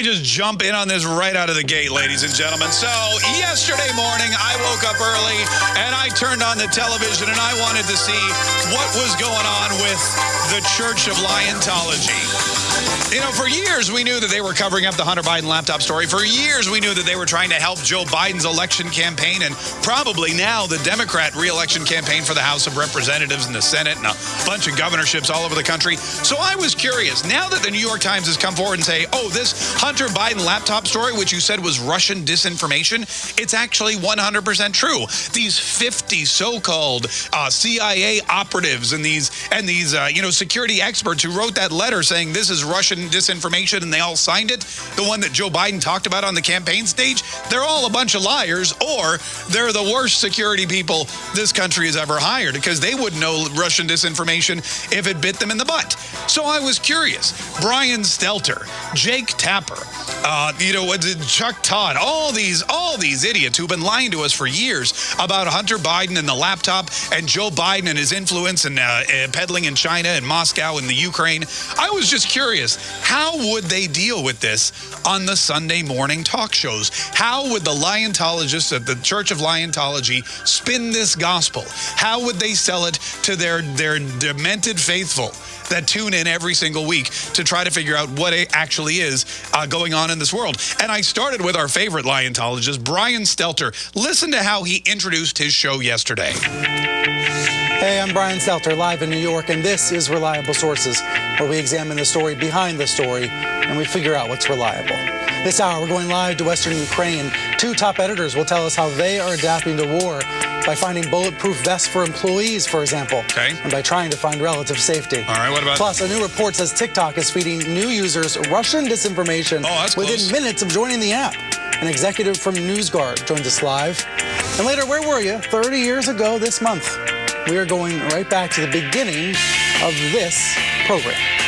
I just jump in on this right out of the gate, ladies and gentlemen? So, yesterday morning, I woke up early and I turned on the television and I wanted to see what was going on with the Church of Liontology. You know, for years we knew that they were covering up the Hunter Biden laptop story. For years we knew that they were trying to help Joe Biden's election campaign and probably now the Democrat reelection campaign for the House of Representatives and the Senate and a bunch of governorships all over the country. So I was curious. Now that the New York Times has come forward and say, oh, this Hunter Biden laptop story, which you said was Russian disinformation, it's actually 100% true. These 50 so-called uh, CIA operatives and these and these uh, you know security experts who wrote that letter saying this is Russian disinformation and they all signed it, the one that Joe Biden talked about on the campaign stage, they're all a bunch of liars or they're the worst security people this country has ever hired because they wouldn't know Russian disinformation if it bit them in the butt. So I was curious. Brian Stelter, Jake Tapper, uh, you know, Chuck Todd, all these, all these idiots who've been lying to us for years about Hunter Biden and the laptop and Joe Biden and his influence and uh, uh, peddling in China and Moscow and the Ukraine. I was just curious, how would they deal with this on the Sunday morning talk shows? How would the Liontologists of the Church of Liontology spin this gospel? How would they sell it to their, their demented faithful? that tune in every single week to try to figure out what it actually is uh, going on in this world. And I started with our favorite Liontologist, Brian Stelter. Listen to how he introduced his show yesterday. Hey, I'm Brian Stelter, live in New York, and this is Reliable Sources, where we examine the story behind the story and we figure out what's reliable. This hour, we're going live to Western Ukraine. Two top editors will tell us how they are adapting to war by finding bulletproof vests for employees, for example. Okay. And by trying to find relative safety. All right, what about... Plus, a new report says TikTok is feeding new users Russian disinformation oh, within close. minutes of joining the app. An executive from NewsGuard joins us live. And later, where were you 30 years ago this month? We are going right back to the beginning of this program.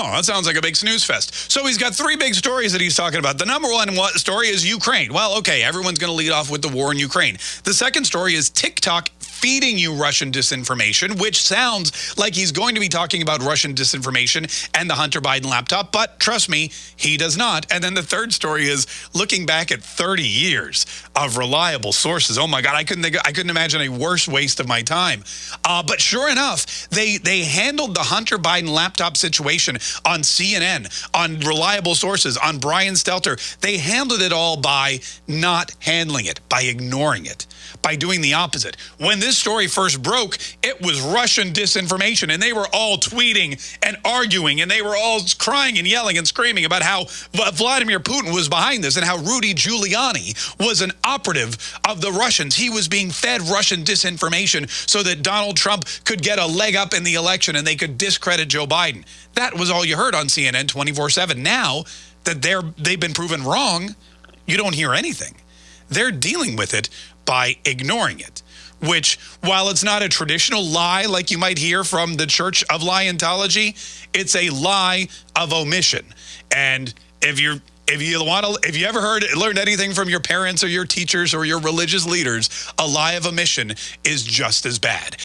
Oh, that sounds like a big snooze fest. So he's got three big stories that he's talking about. The number one story is Ukraine. Well, okay, everyone's going to lead off with the war in Ukraine. The second story is TikTok feeding you Russian disinformation, which sounds like he's going to be talking about Russian disinformation and the Hunter Biden laptop, but trust me, he does not. And then the third story is looking back at 30 years of reliable sources. Oh my God, I couldn't think, I couldn't imagine a worse waste of my time. Uh, but sure enough, they they handled the Hunter Biden laptop situation on CNN, on reliable sources, on Brian Stelter. They handled it all by not handling it, by ignoring it by doing the opposite. When this story first broke, it was Russian disinformation, and they were all tweeting and arguing, and they were all crying and yelling and screaming about how Vladimir Putin was behind this and how Rudy Giuliani was an operative of the Russians. He was being fed Russian disinformation so that Donald Trump could get a leg up in the election and they could discredit Joe Biden. That was all you heard on CNN 24-7. Now that they're, they've been proven wrong, you don't hear anything. They're dealing with it by ignoring it which, while it's not a traditional lie like you might hear from the Church of Liontology, it's a lie of omission. And if you're if you want to, if you ever heard, learned anything from your parents or your teachers or your religious leaders, a lie of omission is just as bad.